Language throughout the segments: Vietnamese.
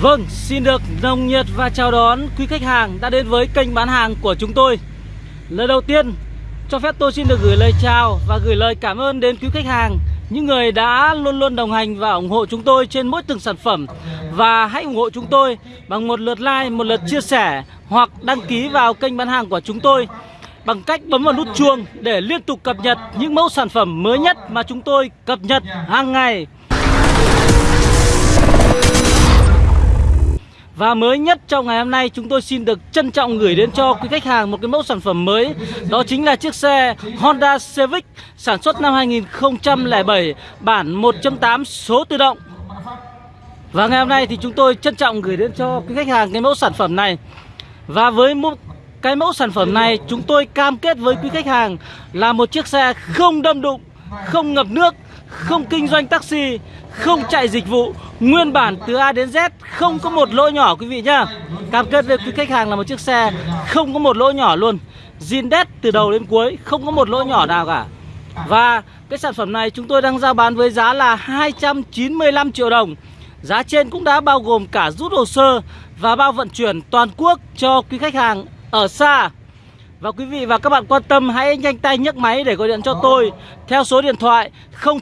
Vâng, xin được nồng nhiệt và chào đón quý khách hàng đã đến với kênh bán hàng của chúng tôi. Lời đầu tiên, cho phép tôi xin được gửi lời chào và gửi lời cảm ơn đến quý khách hàng Những người đã luôn luôn đồng hành và ủng hộ chúng tôi trên mỗi từng sản phẩm. Và hãy ủng hộ chúng tôi bằng một lượt like, một lượt chia sẻ Hoặc đăng ký vào kênh bán hàng của chúng tôi Bằng cách bấm vào nút chuông để liên tục cập nhật những mẫu sản phẩm mới nhất mà chúng tôi cập nhật hàng ngày. Và mới nhất trong ngày hôm nay chúng tôi xin được trân trọng gửi đến cho quý khách hàng một cái mẫu sản phẩm mới. Đó chính là chiếc xe Honda Civic sản xuất năm 2007 bản 1.8 số tự động. Và ngày hôm nay thì chúng tôi trân trọng gửi đến cho quý khách hàng cái mẫu sản phẩm này. Và với một cái mẫu sản phẩm này chúng tôi cam kết với quý khách hàng là một chiếc xe không đâm đụng, không ngập nước, không kinh doanh taxi, không chạy dịch vụ. Nguyên bản từ A đến Z không có một lỗ nhỏ quý vị nhá. Cam kết với quý khách hàng là một chiếc xe không có một lỗ nhỏ luôn. Zin đét từ đầu đến cuối không có một lỗ nhỏ nào cả. Và cái sản phẩm này chúng tôi đang giao bán với giá là 295 triệu đồng. Giá trên cũng đã bao gồm cả rút hồ sơ và bao vận chuyển toàn quốc cho quý khách hàng ở xa và quý vị và các bạn quan tâm hãy nhanh tay nhấc máy để gọi điện cho tôi theo số điện thoại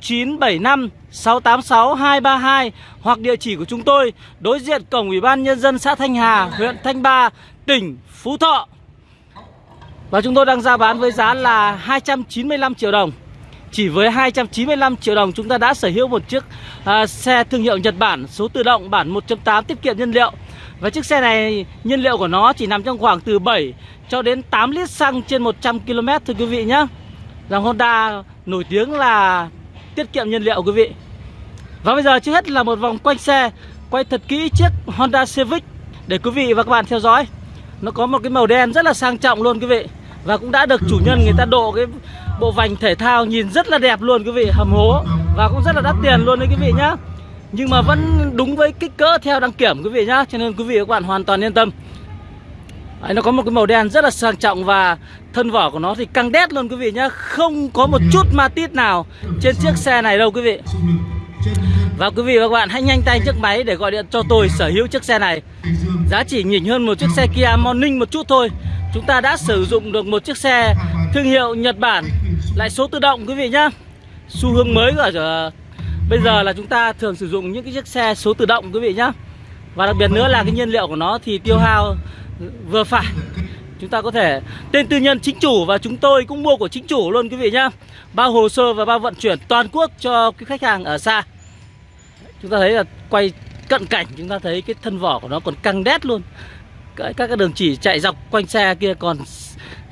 0975 686 232 hoặc địa chỉ của chúng tôi đối diện cổng Ủy ban Nhân dân xã Thanh Hà, huyện Thanh Ba, tỉnh Phú Thọ. Và chúng tôi đang ra bán với giá là 295 triệu đồng. Chỉ với 295 triệu đồng chúng ta đã sở hữu một chiếc uh, xe thương hiệu Nhật Bản số tự động bản 1.8 tiết kiệm nhiên liệu. Và chiếc xe này, nhiên liệu của nó chỉ nằm trong khoảng từ 7 cho đến 8 lít xăng trên 100 km thưa quý vị nhé Dòng Honda nổi tiếng là tiết kiệm nhiên liệu, quý vị. Và bây giờ trước hết là một vòng quanh xe, Quay thật kỹ chiếc Honda Civic Để quý vị và các bạn theo dõi. Nó có một cái màu đen rất là sang trọng luôn, quý vị. Và cũng đã được chủ nhân người ta độ cái bộ vành thể thao nhìn rất là đẹp luôn, quý vị. Hầm hố. Và cũng rất là đắt tiền luôn đấy, quý vị nhá. Nhưng mà vẫn đúng với kích cỡ theo đăng kiểm quý vị nhá. Cho nên quý vị và các bạn hoàn toàn yên tâm. Đấy, nó có một cái màu đen rất là sang trọng và thân vỏ của nó thì căng đét luôn quý vị nhá. Không có một chút ma tít nào trên chiếc xe này đâu quý vị. Và quý vị và các bạn hãy nhanh tay chiếc máy để gọi điện cho tôi sở hữu chiếc xe này. Giá chỉ nhỉnh hơn một chiếc xe Kia Morning một chút thôi. Chúng ta đã sử dụng được một chiếc xe thương hiệu Nhật Bản. Lại số tự động quý vị nhá. Xu hướng mới của bây giờ là chúng ta thường sử dụng những cái chiếc xe số tự động quý vị nhá. Và đặc biệt nữa là cái nhiên liệu của nó thì tiêu hao vừa phải. Chúng ta có thể tên tư nhân chính chủ và chúng tôi cũng mua của chính chủ luôn quý vị nhá. Bao hồ sơ và bao vận chuyển toàn quốc cho cái khách hàng ở xa. Chúng ta thấy là quay cận cảnh, chúng ta thấy cái thân vỏ của nó còn căng đét luôn. Các cái đường chỉ chạy dọc quanh xe kia còn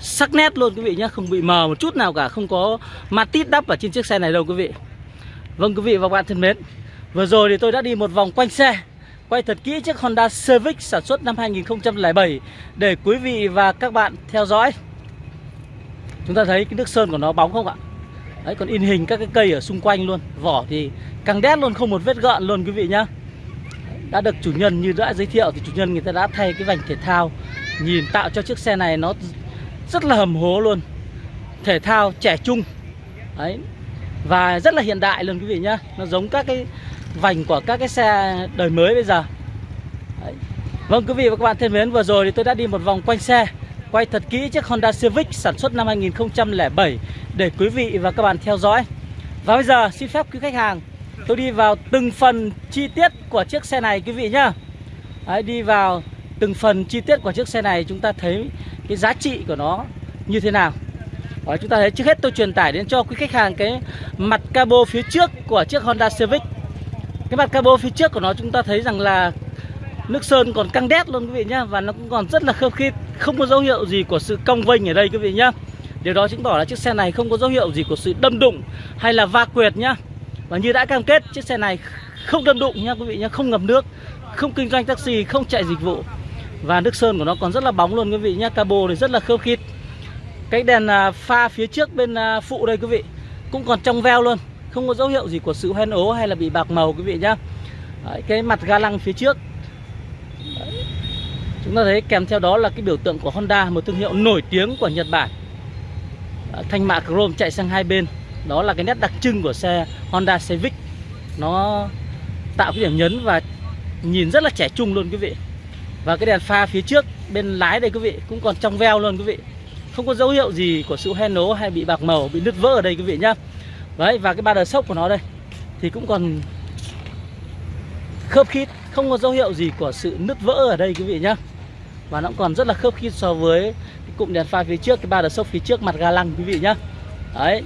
sắc nét luôn quý vị nhé Không bị mờ một chút nào cả, Không có ma tít đắp ở trên chiếc xe này đâu quý vị. Vâng quý vị và các bạn thân mến, Vừa rồi thì tôi đã đi một vòng quanh xe, Quay thật kỹ chiếc Honda Civic sản xuất năm 2007 Để quý vị và các bạn theo dõi. Chúng ta thấy cái nước sơn của nó bóng không ạ? Đấy, còn in hình các cái cây ở xung quanh luôn, Vỏ thì căng đét luôn, không một vết gợn luôn quý vị nhá. Đã được chủ nhân như đã giới thiệu Thì chủ nhân người ta đã thay cái vành thể thao, Nhìn tạo cho chiếc xe này nó rất là hầm hố luôn. Thể thao trẻ trung. Đấy và rất là hiện đại luôn quý vị nhá. Nó giống các cái vành của các cái xe đời mới bây giờ. Đấy. Vâng quý vị và các bạn thân mến vừa rồi thì tôi đã đi một vòng quanh xe Quay thật kỹ chiếc Honda Civic sản xuất năm 2007 Để quý vị và các bạn theo dõi. Và bây giờ xin phép quý khách hàng Tôi đi vào từng phần chi tiết của chiếc xe này quý vị nhá. Đấy, Đi vào từng phần chi tiết của chiếc xe này Chúng ta thấy cái giá trị của nó như thế nào. Đó, Chúng ta thấy trước hết tôi truyền tải đến cho quý khách hàng cái mặt cabo phía trước của chiếc Honda Civic. Cái mặt cabo phía trước của nó chúng ta thấy rằng là nước sơn còn căng đét luôn quý vị nhá và nó cũng còn rất là khớp khít không có dấu hiệu gì của sự cong vênh ở đây quý vị nhá. Điều đó chứng tỏ là chiếc xe này không có dấu hiệu gì của sự đâm đụng hay là va quẹt nhá. Và như đã cam kết chiếc xe này không đâm đụng nhá quý vị nhá không ngập nước không kinh doanh taxi không chạy dịch vụ. Và nước sơn của nó còn rất là bóng luôn quý vị nhá cabo thì rất là khớp khít cái đèn à, pha phía trước bên à, phụ đây quý vị cũng còn trong veo luôn không có dấu hiệu gì của sự hoen ố hay là bị bạc màu quý vị nhá. Đấy, cái mặt ga lăng phía trước. Đấy. chúng ta thấy kèm theo đó là cái biểu tượng của Honda một thương hiệu nổi tiếng của Nhật Bản. Đấy, thanh mạ chrome chạy sang hai bên. Đó là cái nét đặc trưng của xe Honda Civic. Nó tạo cái điểm nhấn và nhìn rất là trẻ trung luôn quý vị. Và cái đèn pha phía trước bên lái đây quý vị cũng còn trong veo luôn quý vị không có dấu hiệu gì của sự hoen ố hay bị bạc màu bị nứt vỡ ở đây quý vị nhá. Đấy và cái ba đờ sốc của nó đây thì cũng còn khớp khít không có dấu hiệu gì của sự nứt vỡ ở đây quý vị nhá. Và nó cũng còn rất là khớp khít so với cái cụm đèn pha phía trước cái ba đờ sốc phía trước mặt ga lăng quý vị nhá. Đấy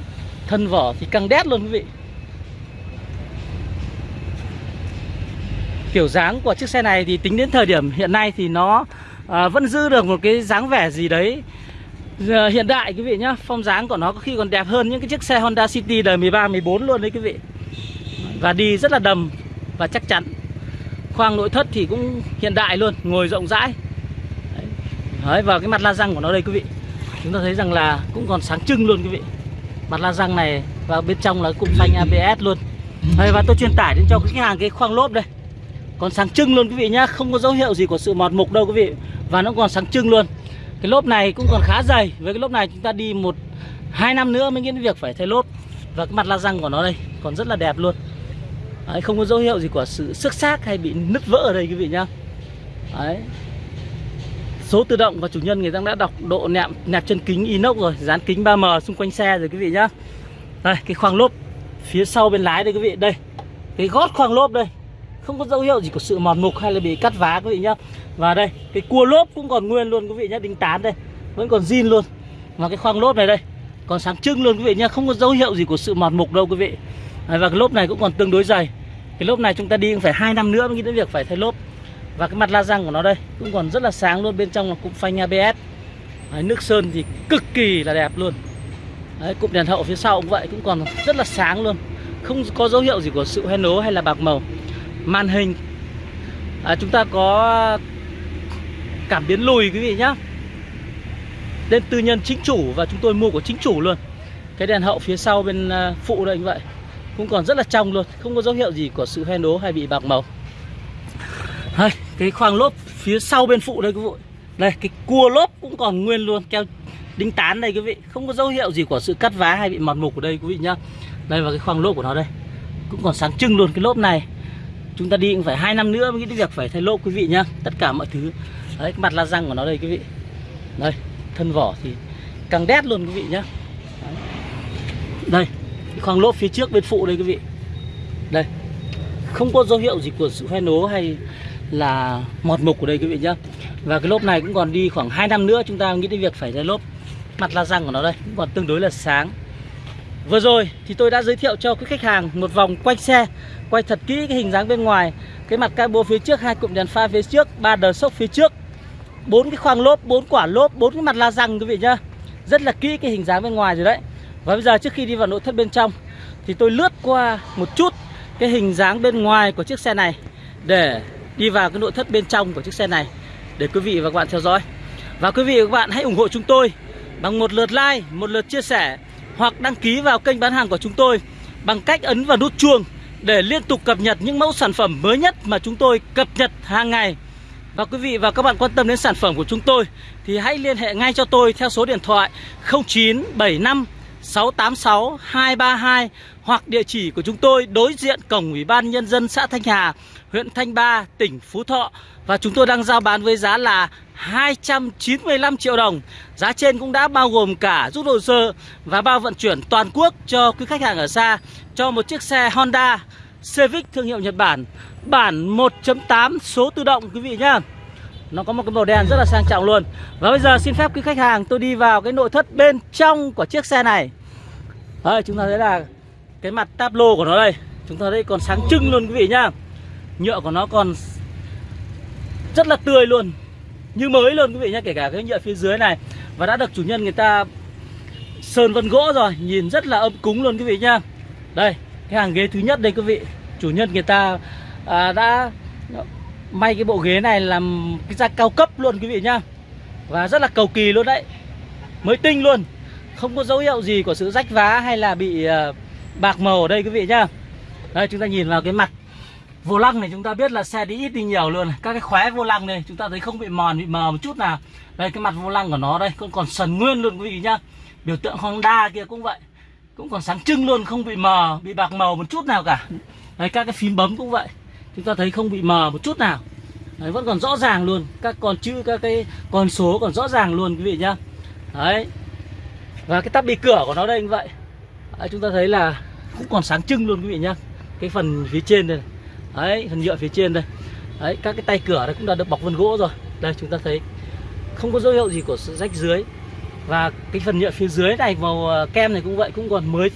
thân vỏ thì căng đét luôn quý vị. Kiểu dáng của chiếc xe này thì tính đến thời điểm hiện nay thì nó à, vẫn giữ được một cái dáng vẻ gì đấy Giờ hiện đại quý vị nhá phong dáng của nó có khi còn đẹp hơn những cái chiếc xe Honda City đời 13 14 luôn đấy quý vị. Và đi rất là đầm và chắc chắn. Khoang nội thất thì cũng hiện đại luôn ngồi rộng rãi. Đấy. đấy và cái mặt la răng của nó đây quý vị. Chúng ta thấy rằng là cũng còn sáng trưng luôn quý vị. Mặt la răng này và bên trong là cụm phanh ABS luôn. Đấy, và tôi truyền tải đến cho khách hàng cái khoang lốp đây. Còn sáng trưng luôn quý vị nhá không có dấu hiệu gì của sự mọt mục đâu quý vị. Và nó còn sáng trưng luôn cái lốp này cũng còn khá dày. Với cái lốp này chúng ta đi một hai năm nữa mới nghĩ đến việc phải thay lốp. Và cái mặt la răng của nó đây còn rất là đẹp luôn. Đấy, không có dấu hiệu gì của sự xước xác hay bị nứt vỡ ở đây quý vị nhá. Đấy. số tự động và chủ nhân người ta đã đọc độ nẹp nẹp chân kính inox rồi dán kính 3m xung quanh xe rồi quý vị nhá. Đây cái khoang lốp phía sau bên lái đây quý vị. Đây cái gót khoang lốp đây không có dấu hiệu gì của sự mòn mục hay là bị cắt vá quý vị nhá. Và đây cái cua lốp cũng còn nguyên luôn quý vị nhá đinh tán đây. Vẫn còn zin luôn. Và cái khoang lốp này đây còn sáng trưng luôn quý vị nhá không có dấu hiệu gì của sự mòn mục đâu quý vị. Và cái lốp này cũng còn tương đối dày. Cái lốp này chúng ta đi cũng phải hai năm nữa mới nghĩ đến việc phải thay lốp. Và cái mặt la răng của nó đây cũng còn rất là sáng luôn bên trong là cũng phanh ABS Đấy, nước sơn thì cực kỳ là đẹp luôn. Đấy, cụm đèn hậu phía sau cũng vậy cũng còn rất là sáng luôn. Không có dấu hiệu gì của sự hoen ố hay là bạc màu màn hình. À, chúng ta có cảm biến lùi quý vị nhá. Tên tư nhân chính chủ và chúng tôi mua của chính chủ luôn. Cái đèn hậu phía sau bên à, phụ đây như vậy. Cũng còn rất là trong luôn Không có dấu hiệu gì của sự hoen đố hay bị bạc màu. Đây, Cái khoang lốp phía sau bên phụ đây quý vị. Đây cái cua lốp cũng còn nguyên luôn Keo đính tán đây quý vị. Không có dấu hiệu gì của sự cắt vá hay bị mòn mục ở đây quý vị nhá. Đây và cái khoang lốp của nó đây. Cũng còn sáng trưng luôn cái lốp này chúng ta đi cũng phải hai năm nữa mới cái việc phải thay lốp, quý vị nhá. Tất cả mọi thứ. Đấy, cái mặt la răng của nó đây, quý vị. Đây, thân vỏ thì càng đét luôn, quý vị nhá. Đấy. đây khoang lốp phía trước bên phụ đây, quý vị. Đây. Không có dấu hiệu gì của sự hoen ố hay là mọt mục của đây, quý vị nhá. Và cái lốp này cũng còn đi khoảng 2 năm nữa chúng ta nghĩ đến việc phải thay lốp. Mặt la răng của nó đây, cũng còn tương đối là sáng. Vừa rồi thì tôi đã giới thiệu cho quý khách hàng một vòng quanh xe Quay thật kỹ cái hình dáng bên ngoài Cái mặt cabo phía trước, hai cụm đèn pha phía trước ba đờ sốc phía trước bốn cái khoang lốp, bốn quả lốp, bốn cái mặt la răng quý vị nhá. Rất là kỹ cái hình dáng bên ngoài rồi đấy. Và bây giờ trước khi đi vào nội thất bên trong Thì tôi lướt qua một chút cái hình dáng bên ngoài của chiếc xe này Để đi vào cái nội thất bên trong của chiếc xe này Để quý vị và các bạn theo dõi. Và quý vị và các bạn hãy ủng hộ chúng tôi Bằng một lượt like, một lượt chia sẻ hoặc đăng ký vào kênh bán hàng của chúng tôi bằng cách ấn vào nút chuông để liên tục cập nhật những mẫu sản phẩm mới nhất mà chúng tôi cập nhật hàng ngày. Và quý vị và các bạn quan tâm đến sản phẩm của chúng tôi thì hãy liên hệ ngay cho tôi theo số điện thoại 0975 686 232 hoặc địa chỉ của chúng tôi đối diện cổng Ủy ban Nhân dân xã Thanh Hà, huyện Thanh Ba, tỉnh Phú Thọ. Và chúng tôi đang giao bán với giá là 295 triệu đồng. Giá trên cũng đã bao gồm cả rút hồ sơ và bao vận chuyển toàn quốc cho quý khách hàng ở xa Cho một chiếc xe Honda Civic thương hiệu Nhật Bản Bản 1.8 số tự động quý vị nhá. Nó có một cái màu đen rất là sang trọng luôn. Và bây giờ xin phép quý khách hàng tôi đi vào cái nội thất bên trong của chiếc xe này. Đấy, chúng ta thấy là cái mặt táp lô của nó đây. Chúng ta thấy còn sáng trưng luôn quý vị nhá. Nhựa của nó còn rất là tươi luôn như mới luôn quý vị nhé kể cả cái nhựa phía dưới này. Và đã được chủ nhân người ta sơn vân gỗ rồi nhìn rất là ấm cúng luôn quý vị nhá. Đây cái hàng ghế thứ nhất đây quý vị. Chủ nhân người ta à, đã may cái bộ ghế này làm cái da cao cấp luôn quý vị nhá. Và rất là cầu kỳ luôn đấy. Mới tinh luôn. Không có dấu hiệu gì của sự rách vá hay là bị à, bạc màu ở đây quý vị nhá. Đây chúng ta nhìn vào cái mặt vô lăng này chúng ta biết là xe đi ít đi nhiều luôn các cái khóe vô lăng này chúng ta thấy không bị mòn bị mờ một chút nào. Đây cái mặt vô lăng của nó đây còn còn sần nguyên luôn quý vị nhá. Biểu tượng Honda kia cũng vậy. Cũng còn sáng trưng luôn không bị mờ bị bạc màu một chút nào cả. Đây các cái phím bấm cũng vậy. Chúng ta thấy không bị mờ một chút nào. Đấy, vẫn còn rõ ràng luôn. Các con chữ các cái con số còn rõ ràng luôn quý vị nhá. Đấy. Và cái tắp bị cửa của nó đây như vậy. Đấy, chúng ta thấy là cũng còn sáng trưng luôn quý vị nhá. Cái phần phía trên đây này đấy phần nhựa phía trên đây. Đấy, các cái tay cửa này cũng đã được bọc vân gỗ rồi. Đây, chúng ta thấy không có dấu hiệu gì của rách dưới. Và cái phần nhựa phía dưới này, màu ờ, kem này cũng vậy, cũng còn mới,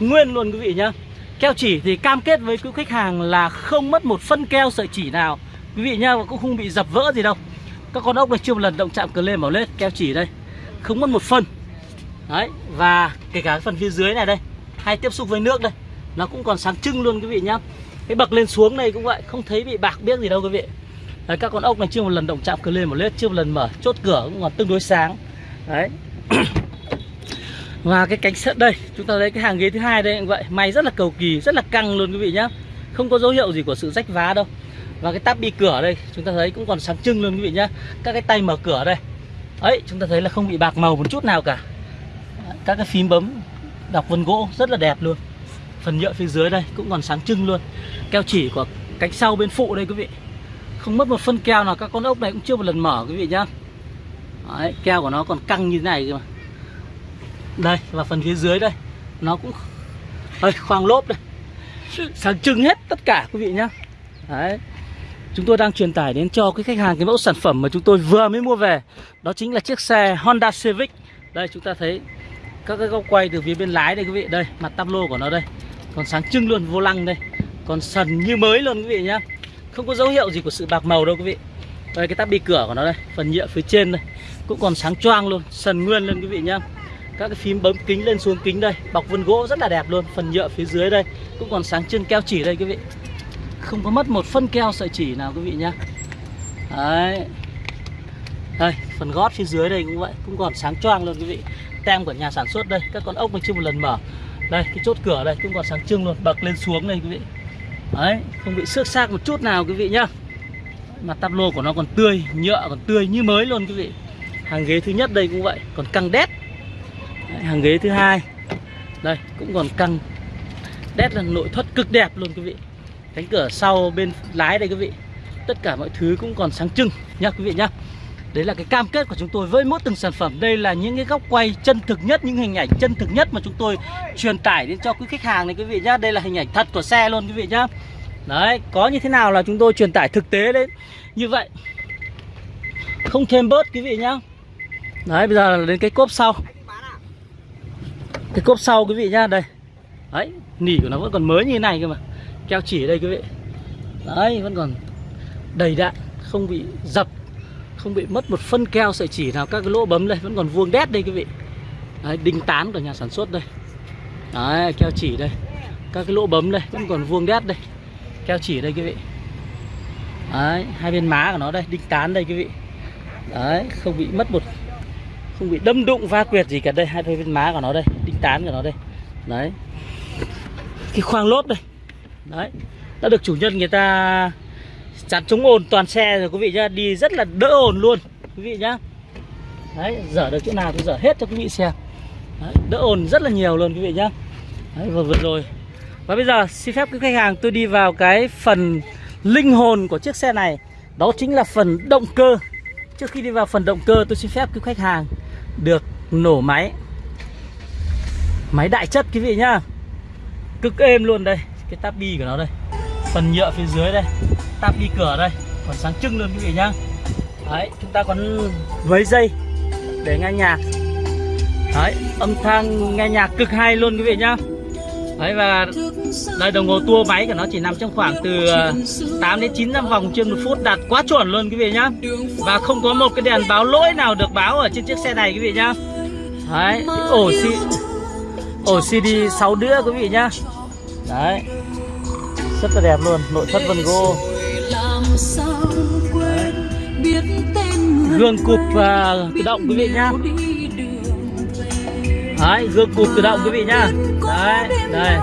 nguyên luôn, quý vị nhá. Keo chỉ thì cam kết với quý khách hàng là không mất một phân keo sợi chỉ nào. Quý vị nhá, và cũng không bị dập vỡ gì đâu. Các con ốc này chưa một lần động chạm cờ lên, bảo lết keo chỉ đây. Không mất một phân. Đấy, và kể cả phần phía dưới này đây, hay tiếp xúc với nước đây, nó cũng còn sáng trưng luôn, quý vị nhá cái bậc lên xuống này cũng vậy không thấy bị bạc biết gì đâu quý vị. Đấy, các con ốc này chưa một lần động chạm cửa lên một lết chưa một lần mở chốt cửa cũng còn tương đối sáng. Đấy. Và cái cánh sắt đây chúng ta thấy cái hàng ghế thứ hai đây cũng vậy. May rất là cầu kỳ rất là căng luôn quý vị nhá. Không có dấu hiệu gì của sự rách vá đâu. Và cái tắp bi cửa đây chúng ta thấy cũng còn sáng trưng luôn quý vị nhá. Các cái tay mở cửa đây. Ấy chúng ta thấy là không bị bạc màu một chút nào cả. Các cái phím bấm đọc vân gỗ rất là đẹp luôn phần nhựa phía dưới đây cũng còn sáng trưng luôn. Keo chỉ của cánh sau bên phụ đây quý vị. Không mất một phân keo nào các con ốc này cũng chưa một lần mở quý vị nhá. Đấy, keo của nó còn căng như thế này cơ mà. Đây và phần phía dưới đây nó cũng đây, khoang lốp đây. Sáng trưng hết tất cả quý vị nhá. Đấy. Chúng tôi đang truyền tải đến cho cái khách hàng cái mẫu sản phẩm mà chúng tôi vừa mới mua về. Đó chính là chiếc xe Honda Civic. Đây chúng ta thấy các cái góc quay từ phía bên lái đây quý vị. Đây mặt tắp lô của nó đây còn sáng trưng luôn, vô lăng đây. Còn sần như mới luôn, quý vị nhá. Không có dấu hiệu gì của sự bạc màu đâu, quý vị. Đây, cái tắp bi cửa của nó đây, phần nhựa phía trên đây. Cũng còn sáng choang luôn, sần nguyên luôn, quý vị nhá. Các cái phím bấm kính lên xuống kính đây, bọc vân gỗ rất là đẹp luôn, phần nhựa phía dưới đây. Cũng còn sáng trưng keo chỉ đây, quý vị. Không có mất một phân keo sợi chỉ nào, quý vị nhá. Đấy. Đây, phần gót phía dưới đây cũng vậy, cũng còn sáng choang luôn, quý vị. Tem của nhà sản xuất đây, các con ốc mình chưa một lần mở đây cái chốt cửa đây cũng còn sáng trưng luôn bậc lên xuống đây quý vị. Đấy không bị xước xác một chút nào quý vị nhá. Mặt tắp lô của nó còn tươi nhựa còn tươi như mới luôn quý vị. Hàng ghế thứ nhất đây cũng vậy còn căng đét. Đấy, hàng ghế thứ hai. Đây cũng còn căng. Đét là nội thất cực đẹp luôn quý vị. Cánh cửa sau bên lái đây quý vị. Tất cả mọi thứ cũng còn sáng trưng nha quý vị nhá đấy là cái cam kết của chúng tôi với mỗi từng sản phẩm. Đây là những cái góc quay chân thực nhất, những hình ảnh chân thực nhất mà chúng tôi truyền tải đến cho quý khách hàng này, quý vị nhá. Đây là hình ảnh thật của xe luôn, quý vị nhá. Đấy, có như thế nào là chúng tôi truyền tải thực tế đấy như vậy. Không thêm bớt, quý vị nhá. Đấy, bây giờ là đến cái cốp sau. Cái cốp sau, quý vị nhá, đây. Đấy, nỉ của nó vẫn còn mới như thế này cơ mà. Keo chỉ ở đây, quý vị. Đấy, vẫn còn đầy đạn không bị dập không bị mất một phân keo sợi chỉ nào các cái lỗ bấm đây vẫn còn vuông đét đây quý vị. Đấy, đinh tán của nhà sản xuất đây. Đấy keo chỉ đây. Các cái lỗ bấm đây vẫn còn vuông đét đây. Keo chỉ đây quý vị. Đấy hai bên má của nó đây đinh tán đây quý vị. Đấy không bị mất một không bị đâm đụng va quyệt gì cả đây hai bên má của nó đây đinh tán của nó đây. Đấy. Cái khoang lốp đây. Đấy đã được chủ nhân người ta chắn chống ồn toàn xe rồi quý vị nhá đi rất là đỡ ồn luôn quý vị nhá. Đấy dở được chỗ nào tôi dở hết cho quý vị xem. Đấy, đỡ ồn rất là nhiều luôn quý vị nhá. Đấy, vừa vừa rồi. Và bây giờ xin phép quý khách hàng tôi đi vào cái phần linh hồn của chiếc xe này. Đó chính là phần động cơ. Trước khi đi vào phần động cơ tôi xin phép quý khách hàng được nổ máy. Máy đại chất quý vị nhá. Cực êm luôn đây cái tabi của nó đây phần nhựa phía dưới đây. Táp đi cửa đây. Còn sáng trưng luôn quý vị nhá. Đấy, chúng ta còn với dây để nghe nhạc. Đấy, âm thanh nghe nhạc cực hay luôn quý vị nhá. Đấy, và đây đồng hồ tua máy của nó chỉ nằm trong khoảng từ ờ, 8 đến 9 năm vòng trên một phút. Đạt quá chuẩn luôn quý vị nhá. Và không có một cái đèn báo lỗi nào được báo ở trên chiếc xe này quý vị nhá. Đấy, ổ xi ổ CD 6 đĩa quý vị nhá. Đấy rất là đẹp luôn nội thất vân gỗ gương cụp và tự động quý vị nhá. Đấy gương cụp tự động quý vị nhá. Đấy đây.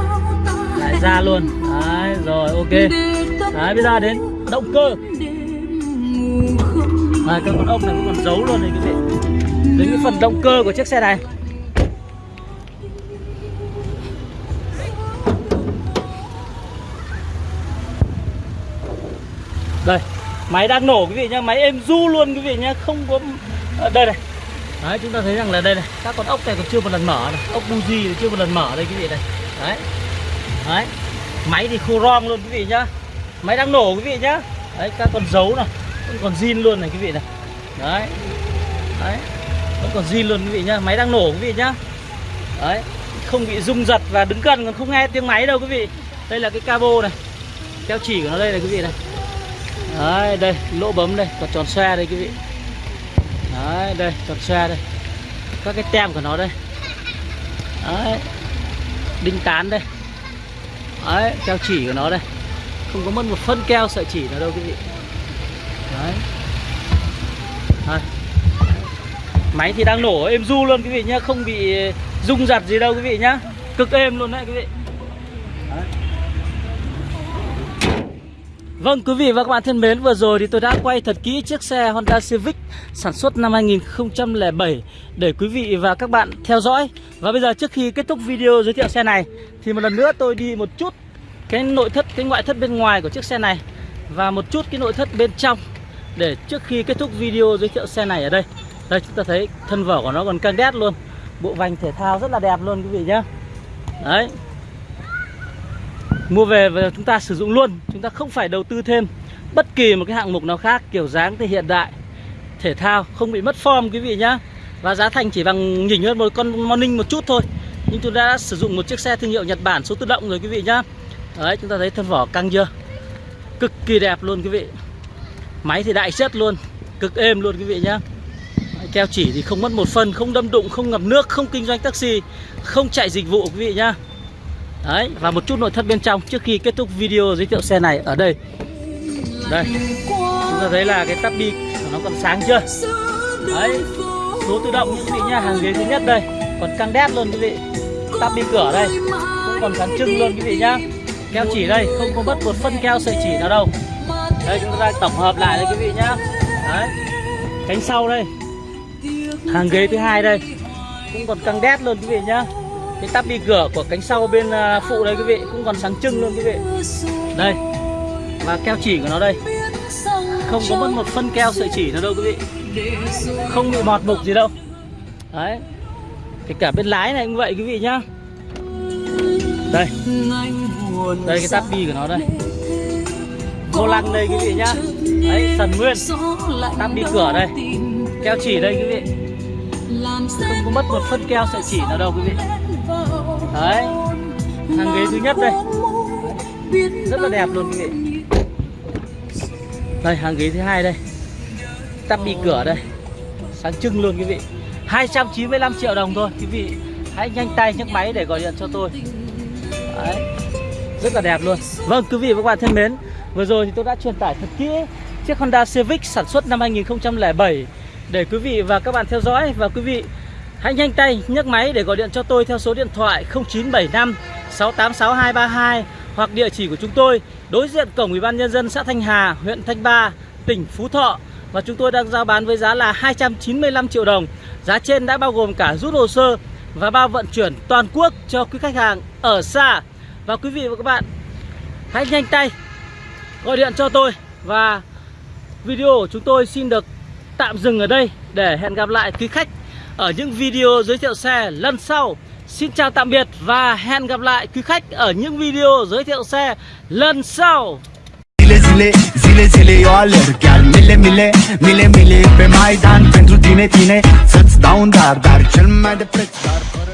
Lại ra luôn. Đấy rồi ok. Đấy bây giờ đến động cơ. Đấy, cái con ốc này cũng còn giấu luôn này quý vị. Đến cái phần động cơ của chiếc xe này. Đây, máy đang nổ quý vị nhá, máy êm du luôn quý vị nhá, không có ờ, đây này. Đấy, chúng ta thấy rằng là đây này, các con ốc này còn chưa một lần mở này, ốc buji chưa một lần mở đây quý vị này. Đấy. Đấy, máy thì khô rom luôn quý vị nhá. Máy đang nổ quý vị nhá. Đấy, các con dấu này, vẫn còn zin luôn này quý vị này. Đấy. Đấy, vẫn còn zin luôn quý vị nhá, máy đang nổ quý vị nhá. Đấy, không bị rung giật và đứng gần còn không nghe tiếng máy đâu quý vị. Đây là cái cabo này, keo chỉ của nó đây này quý vị này đấy, đây, lỗ bấm đây còn tròn xoe đây, quý vị. Đấy, đây tròn xoe đây. Các cái tem của nó đây. Đấy, đinh tán đây. Đấy, keo chỉ của nó đây. Không có mất một phân keo sợi chỉ nào đâu, quý vị. Đấy. Đấy. Máy thì đang nổ, êm du luôn, quý vị nhá. Không bị rung giật gì đâu, quý vị nhá. Cực êm luôn đấy, quý vị. Vâng quý vị và các bạn thân mến Vừa rồi thì tôi đã quay thật kỹ chiếc xe Honda Civic Sản xuất năm 2007 Để quý vị và các bạn theo dõi. Và bây giờ trước khi kết thúc video giới thiệu xe này Thì một lần nữa tôi đi một chút Cái nội thất, cái ngoại thất bên ngoài của chiếc xe này Và một chút cái nội thất bên trong Để trước khi kết thúc video giới thiệu xe này ở đây. Đây chúng ta thấy thân vỏ của nó còn căng đét luôn. Bộ vành thể thao rất là đẹp luôn quý vị nhé Đấy. Mua về và chúng ta sử dụng luôn Chúng ta không phải đầu tư thêm Bất kỳ một cái hạng mục nào khác Kiểu dáng thì hiện đại Thể thao không bị mất form quý vị nhá. Và giá thành chỉ bằng nhỉnh hơn một con Morning một chút thôi. Nhưng chúng ta đã sử dụng một chiếc xe thương hiệu Nhật Bản số tự động rồi quý vị nhá. Đấy chúng ta thấy thân vỏ căng chưa? Cực kỳ đẹp luôn quý vị. Máy thì đại chất luôn Cực êm luôn quý vị nhá. Keo chỉ thì không mất một phần Không đâm đụng, không ngập nước, không kinh doanh taxi Không chạy dịch vụ quý vị nhá. Đấy, và một chút nội thất bên trong trước khi kết thúc video giới thiệu xe này ở đây. Đây, chúng ta thấy là cái tắp bi nó còn sáng chưa? Đấy, số tự động như quý vị nhá, hàng ghế thứ nhất đây Còn căng đét luôn quý vị. Tắp bi cửa đây, cũng còn sáng trưng luôn quý vị nhá. Keo chỉ đây, không có mất một phân keo sợi chỉ nào đâu. Đây, chúng ta tổng hợp lại đây quý vị nhá. Đấy, cánh sau đây Hàng ghế thứ hai đây Cũng còn căng đét luôn quý vị nhá cái tắp bi cửa của cánh sau bên à, phụ đây quý vị, cũng còn sáng trưng luôn quý vị. Đây, và keo chỉ của nó đây. Không có mất một phân keo sợi chỉ nào đâu quý vị. Không bị mọt mục gì đâu. Đấy kể cả bên lái này cũng vậy quý vị nhá. Đây. Đây, cái tắp bi của nó đây. Vô lăng đây quý vị nhá. Đấy sần nguyên. Tắp bi cửa đây. Keo chỉ đây quý vị. Không có mất một phân keo sợi chỉ nào đâu quý vị đấy, hàng ghế thứ nhất đây. Rất là đẹp luôn, quý vị. Đây, hàng ghế thứ hai đây. Tắp bi cửa đây. Sáng trưng luôn, quý vị. 295 triệu đồng thôi, quý vị. Hãy nhanh tay, nhấc máy để gọi điện cho tôi. Đấy, rất là đẹp luôn. Vâng quý vị và các bạn thân mến, vừa rồi thì tôi đã truyền tải thật kỹ chiếc Honda Civic sản xuất năm 2007 để quý vị và các bạn theo dõi. Và quý vị hãy nhanh tay nhấc máy để gọi điện cho tôi theo số điện thoại 0975 686232 hoặc địa chỉ của chúng tôi đối diện cổng Ủy ban nhân dân xã Thanh Hà, huyện Thanh Ba, tỉnh Phú Thọ và chúng tôi đang giao bán với giá là 295 triệu đồng. Giá trên đã bao gồm cả rút hồ sơ và bao vận chuyển toàn quốc cho quý khách hàng ở xa. Và quý vị và các bạn hãy nhanh tay gọi điện cho tôi và video của chúng tôi xin được tạm dừng ở đây để hẹn gặp lại quý khách ở những video giới thiệu xe lần sau. Xin chào tạm biệt và hẹn gặp lại quý khách ở những video giới thiệu xe lần sau. Zile zile, zile zile eu alerg Chiar mile mile, mile mile pe Maidan Pentru tine, tine Să-ți dau un dar, dar cel mai de preț dar fără